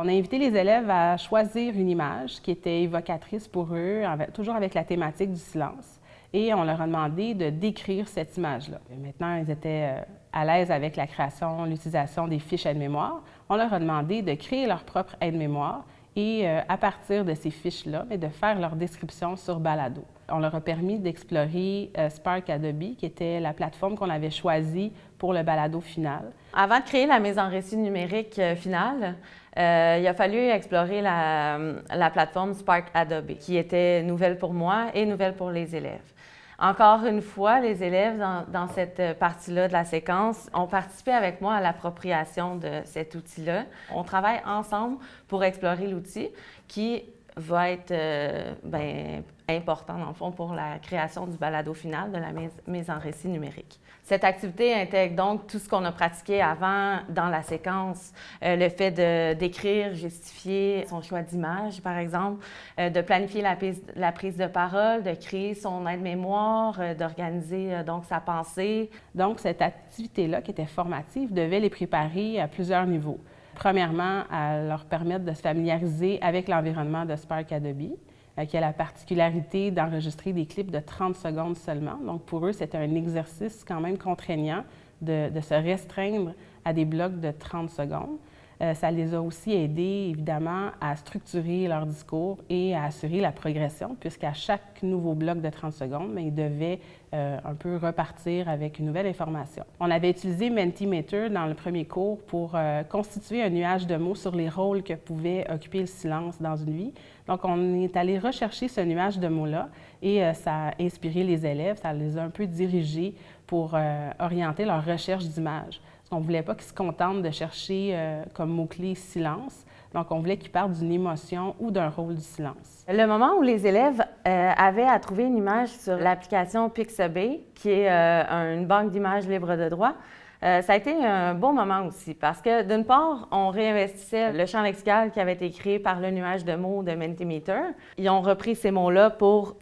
On a invité les élèves à choisir une image qui était évocatrice pour eux, toujours avec la thématique du silence. Et on leur a demandé de décrire cette image-là. Maintenant, ils étaient euh, à l'aise avec la création, l'utilisation des fiches aide-mémoire. On leur a demandé de créer leur propre aide-mémoire et euh, à partir de ces fiches-là, de faire leur description sur Balado. On leur a permis d'explorer euh, Spark Adobe, qui était la plateforme qu'on avait choisie pour le balado final. Avant de créer la mise en récit numérique finale, euh, il a fallu explorer la, la, plateforme Spark Adobe, qui était nouvelle pour moi et nouvelle pour les élèves. Encore une fois, les élèves dans, dans cette partie-là de la séquence ont participé avec moi à l'appropriation de cet outil-là. On travaille ensemble pour explorer l'outil qui va être euh, ben, important, dans le fond, pour la création du balado final de la mise, en récit numérique. Cette activité intègre donc tout ce qu'on a pratiqué avant dans la séquence, euh, le fait de d'écrire, justifier son choix d'image, par exemple, euh, de planifier la, la, prise de parole, de créer son aide-mémoire, d'organiser donc sa pensée. Donc, cette activité-là, qui était formative, devait les préparer à plusieurs niveaux. Premièrement, à leur permettre de se familiariser avec l'environnement de Spark Adobe, euh, qui a la particularité d'enregistrer des clips de 30 secondes seulement. Donc, pour eux, c'était un exercice quand même contraignant de, de, se restreindre à des blocs de 30 secondes. Euh, ça les a aussi aidés, évidemment, à structurer leur discours et à assurer la progression, puisqu'à chaque nouveau bloc de 30 secondes, bien, ils devaient euh, un peu repartir avec une nouvelle information. On avait utilisé Mentimeter dans le premier cours pour euh, constituer un nuage de mots sur les rôles que pouvait occuper le silence dans une vie. Donc, on est allé rechercher ce nuage de mots-là et ça a inspiré les élèves, ça les a un peu dirigés pour orienter leur recherche d'images. On ne voulait pas qu'ils se contentent de chercher euh, comme mot-clé silence. Donc, on voulait qu'ils parlent d'une émotion ou d'un rôle du silence. Le moment où les élèves euh, avaient à trouver une image sur l'application Pixabay, qui est euh, une banque d'images libre de droit, ça a été un bon moment aussi parce que, d'une part, on réinvestissait le champ lexical qui avait été créé par le nuage de mots de Mentimeter. Ils ont repris ces mots-là pour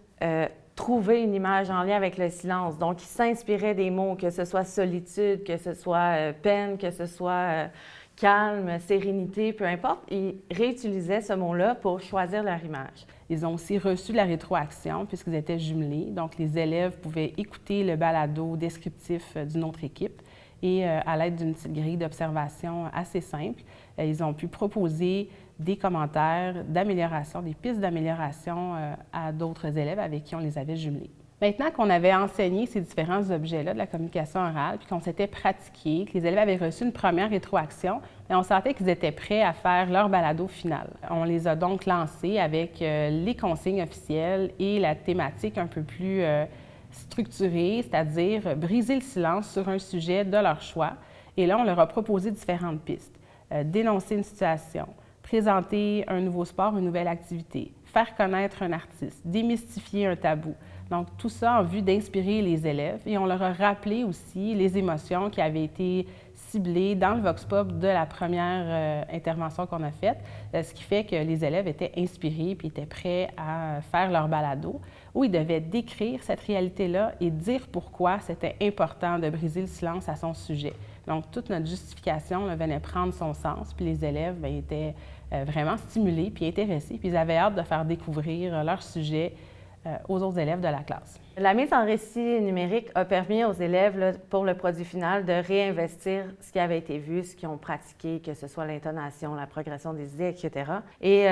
trouver une image en lien avec le silence. Donc, il s'inspirait des mots, que ce soit solitude, que ce soit euh, peine, que ce soit euh, calme, sérénité, peu importe. Ils réutilisaient ce mot-là pour choisir leur image. Ils ont aussi reçu la rétroaction puisqu'ils étaient jumelés. Donc, les élèves pouvaient écouter le balado descriptif euh, d'une autre équipe et à l'aide d'une petite grille d'observation assez simple, ils ont pu proposer des commentaires d'amélioration, des pistes d'amélioration euh, à d'autres élèves avec qui on les avait jumelés. Maintenant qu'on avait enseigné ces différents objets-là de la communication orale, puis qu'on s'était pratiqué, que les élèves avaient reçu une première rétroaction, on sentait qu'ils étaient prêts à faire leur balado final. On les a donc lancés avec euh, les consignes officielles et la thématique un peu plus euh, structurée, c'est-à-dire briser le silence sur un sujet de leur choix. Et là, on leur a proposé différentes pistes. dénoncer une situation, présenter un nouveau sport, une nouvelle activité, faire connaître un artiste, démystifier un tabou. Donc, tout ça en vue d'inspirer les élèves. Et on leur a rappelé aussi les émotions qui avaient été ciblées dans le Vox Pop de la première euh, intervention qu'on a faite, euh, ce qui fait que les élèves étaient inspirés puis étaient prêts à faire leur balado, où ils devaient décrire cette réalité-là et dire pourquoi c'était important de briser le silence à son sujet. Donc, toute notre justification venait prendre son sens, puis les élèves bien, étaient vraiment stimulés puis intéressés, puis ils avaient hâte de faire découvrir euh, leur sujet euh, aux autres élèves de la classe. La mise en récit numérique a permis aux élèves, pour le produit final, de réinvestir ce qui avait été vu, ce qu'ils ont pratiqué, que ce soit l'intonation, la progression des idées, etc. Et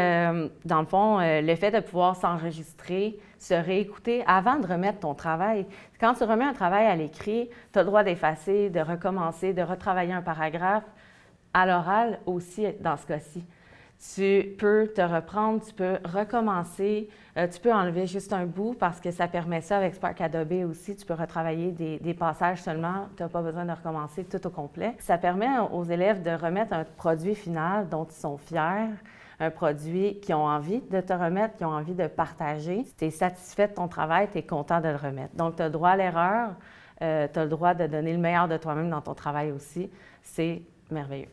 dans le fond, le fait de pouvoir s'enregistrer, se réécouter avant de remettre ton travail. Quand tu remets un travail à l'écrit, tu as le droit d'effacer, de recommencer, de retravailler un paragraphe. À l'oral aussi, dans ce cas-ci tu peux te reprendre, tu peux recommencer, euh, tu peux enlever juste un bout parce que ça permet ça avec Spark Adobe aussi. Tu peux retravailler des, passages seulement, tu n'as pas besoin de recommencer tout au complet. Ça permet aux élèves de remettre un produit final dont ils sont fiers, un produit qu'ils ont envie de te remettre, qu'ils ont envie de partager. Si tu es satisfait de ton travail, tu es content de le remettre. Donc, tu as le droit à l'erreur, euh, tu as le droit de donner le meilleur de toi-même dans ton travail aussi. C'est merveilleux.